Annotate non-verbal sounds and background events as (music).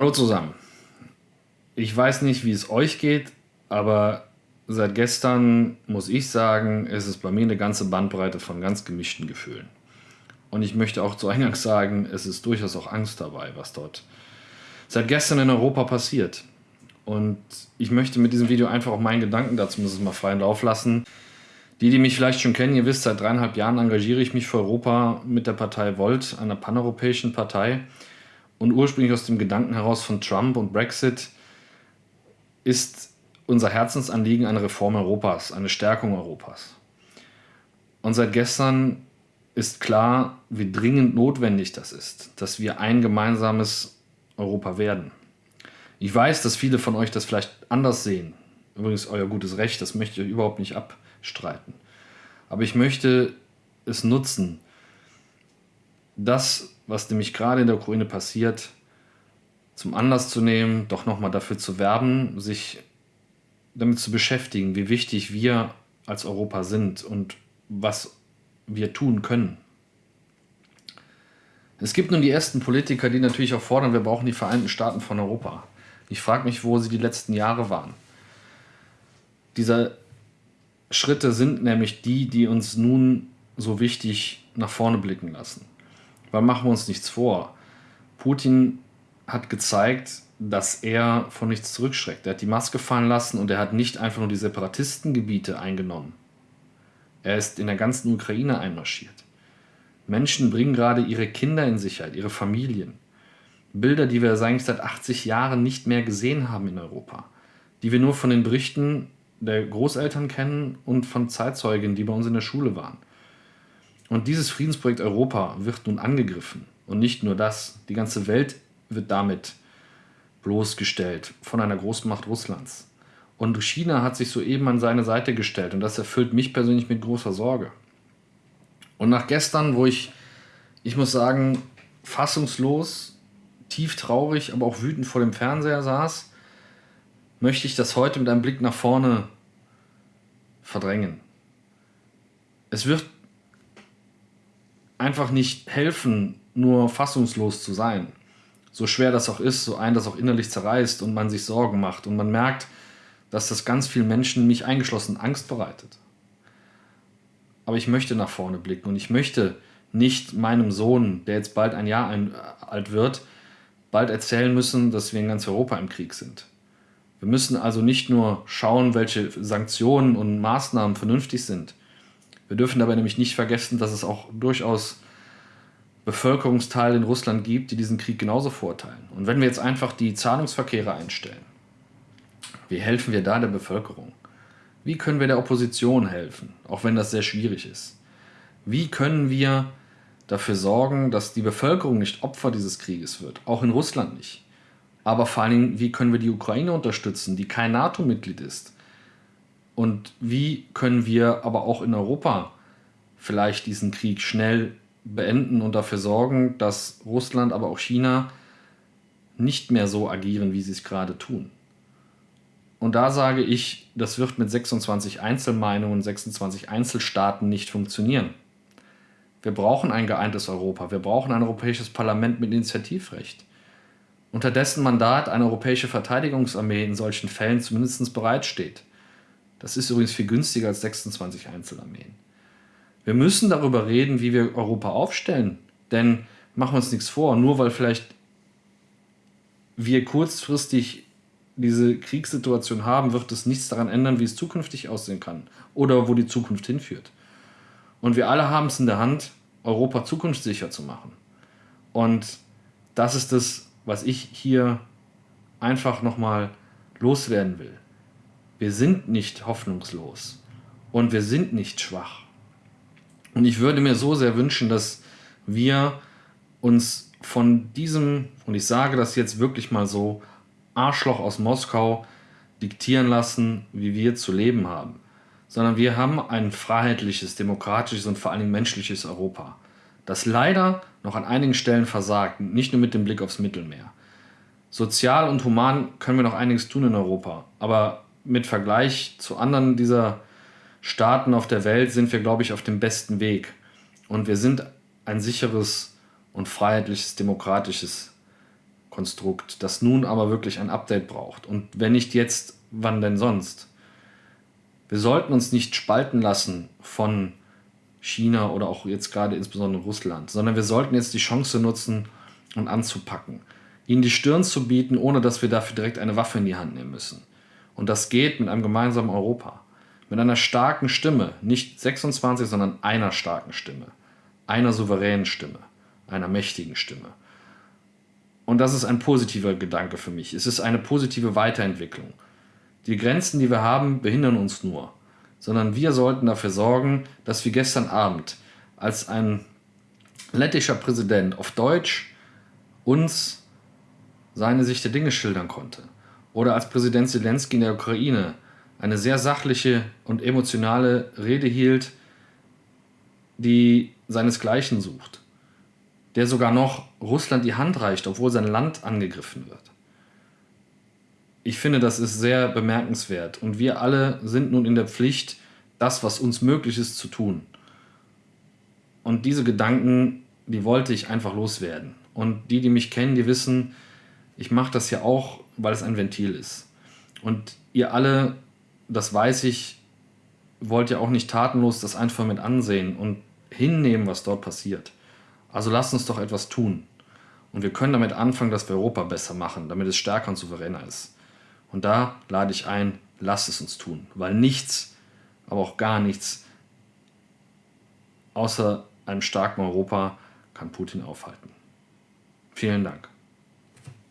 Hallo zusammen. Ich weiß nicht, wie es euch geht, aber seit gestern muss ich sagen, ist es bei mir eine ganze Bandbreite von ganz gemischten Gefühlen. Und ich möchte auch zu Eingangs (laughs) sagen, es ist durchaus auch Angst dabei, was dort seit gestern in Europa passiert. Und ich möchte mit diesem Video einfach auch meinen Gedanken dazu müssen mal freien Lauf lassen. Die, die mich vielleicht schon kennen, ihr wisst, seit dreieinhalb Jahren engagiere ich mich für Europa mit der Partei Volt, einer paneuropäischen Partei und ursprünglich aus dem Gedanken heraus von Trump und Brexit ist unser Herzensanliegen eine Reform Europas, eine Stärkung Europas. Und seit gestern ist klar, wie dringend notwendig das ist, dass wir ein gemeinsames Europa werden. Ich weiß, dass viele von euch das vielleicht anders sehen. Übrigens euer gutes Recht, das möchte ich überhaupt nicht abstreiten. Aber ich möchte es nutzen, das, was nämlich gerade in der Ukraine passiert, zum Anlass zu nehmen, doch nochmal dafür zu werben, sich damit zu beschäftigen, wie wichtig wir als Europa sind und was wir tun können. Es gibt nun die ersten Politiker, die natürlich auch fordern, wir brauchen die Vereinten Staaten von Europa. Ich frage mich, wo sie die letzten Jahre waren. Diese Schritte sind nämlich die, die uns nun so wichtig nach vorne blicken lassen. Weil machen wir uns nichts vor. Putin hat gezeigt, dass er von nichts zurückschreckt. Er hat die Maske fallen lassen und er hat nicht einfach nur die Separatistengebiete eingenommen. Er ist in der ganzen Ukraine einmarschiert. Menschen bringen gerade ihre Kinder in Sicherheit, ihre Familien. Bilder, die wir eigentlich seit 80 Jahren nicht mehr gesehen haben in Europa. Die wir nur von den Berichten der Großeltern kennen und von Zeitzeugen, die bei uns in der Schule waren. Und dieses Friedensprojekt Europa wird nun angegriffen. Und nicht nur das, die ganze Welt wird damit bloßgestellt von einer Großmacht Russlands. Und China hat sich soeben an seine Seite gestellt und das erfüllt mich persönlich mit großer Sorge. Und nach gestern, wo ich, ich muss sagen, fassungslos, tief traurig, aber auch wütend vor dem Fernseher saß, möchte ich das heute mit einem Blick nach vorne verdrängen. Es wird einfach nicht helfen, nur fassungslos zu sein. So schwer das auch ist, so ein das auch innerlich zerreißt und man sich Sorgen macht und man merkt, dass das ganz vielen Menschen, mich eingeschlossen, Angst bereitet. Aber ich möchte nach vorne blicken und ich möchte nicht meinem Sohn, der jetzt bald ein Jahr äh, alt wird, bald erzählen müssen, dass wir in ganz Europa im Krieg sind. Wir müssen also nicht nur schauen, welche Sanktionen und Maßnahmen vernünftig sind, wir dürfen dabei nämlich nicht vergessen, dass es auch durchaus Bevölkerungsteile in Russland gibt, die diesen Krieg genauso verurteilen. Und wenn wir jetzt einfach die Zahlungsverkehre einstellen, wie helfen wir da der Bevölkerung? Wie können wir der Opposition helfen, auch wenn das sehr schwierig ist? Wie können wir dafür sorgen, dass die Bevölkerung nicht Opfer dieses Krieges wird, auch in Russland nicht? Aber vor allen Dingen, wie können wir die Ukraine unterstützen, die kein NATO-Mitglied ist, und wie können wir aber auch in Europa vielleicht diesen Krieg schnell beenden und dafür sorgen, dass Russland, aber auch China nicht mehr so agieren, wie sie es gerade tun. Und da sage ich, das wird mit 26 Einzelmeinungen, 26 Einzelstaaten nicht funktionieren. Wir brauchen ein geeintes Europa, wir brauchen ein europäisches Parlament mit Initiativrecht, unter dessen Mandat eine europäische Verteidigungsarmee in solchen Fällen zumindest bereitsteht. Das ist übrigens viel günstiger als 26 Einzelarmeen. Wir müssen darüber reden, wie wir Europa aufstellen. Denn machen wir uns nichts vor, nur weil vielleicht wir kurzfristig diese Kriegssituation haben, wird es nichts daran ändern, wie es zukünftig aussehen kann oder wo die Zukunft hinführt. Und wir alle haben es in der Hand, Europa zukunftssicher zu machen. Und das ist es, was ich hier einfach nochmal loswerden will. Wir sind nicht hoffnungslos und wir sind nicht schwach. Und ich würde mir so sehr wünschen, dass wir uns von diesem, und ich sage das jetzt wirklich mal so, Arschloch aus Moskau diktieren lassen, wie wir zu leben haben, sondern wir haben ein freiheitliches, demokratisches und vor allen Dingen menschliches Europa, das leider noch an einigen Stellen versagt, nicht nur mit dem Blick aufs Mittelmeer. Sozial und human können wir noch einiges tun in Europa, aber mit Vergleich zu anderen dieser Staaten auf der Welt sind wir, glaube ich, auf dem besten Weg. Und wir sind ein sicheres und freiheitliches, demokratisches Konstrukt, das nun aber wirklich ein Update braucht. Und wenn nicht jetzt, wann denn sonst? Wir sollten uns nicht spalten lassen von China oder auch jetzt gerade insbesondere Russland, sondern wir sollten jetzt die Chance nutzen und anzupacken. Ihnen die Stirn zu bieten, ohne dass wir dafür direkt eine Waffe in die Hand nehmen müssen. Und das geht mit einem gemeinsamen Europa. Mit einer starken Stimme, nicht 26, sondern einer starken Stimme. Einer souveränen Stimme. Einer mächtigen Stimme. Und das ist ein positiver Gedanke für mich. Es ist eine positive Weiterentwicklung. Die Grenzen, die wir haben, behindern uns nur. Sondern wir sollten dafür sorgen, dass wie gestern Abend, als ein lettischer Präsident auf Deutsch uns seine Sicht der Dinge schildern konnte. Oder als Präsident Zelensky in der Ukraine eine sehr sachliche und emotionale Rede hielt, die seinesgleichen sucht. Der sogar noch Russland die Hand reicht, obwohl sein Land angegriffen wird. Ich finde, das ist sehr bemerkenswert und wir alle sind nun in der Pflicht, das, was uns möglich ist, zu tun. Und diese Gedanken, die wollte ich einfach loswerden. Und die, die mich kennen, die wissen, ich mache das ja auch, weil es ein Ventil ist. Und ihr alle, das weiß ich, wollt ja auch nicht tatenlos das einfach mit ansehen und hinnehmen, was dort passiert. Also lasst uns doch etwas tun. Und wir können damit anfangen, dass wir Europa besser machen, damit es stärker und souveräner ist. Und da lade ich ein, lasst es uns tun. Weil nichts, aber auch gar nichts, außer einem starken Europa kann Putin aufhalten. Vielen Dank.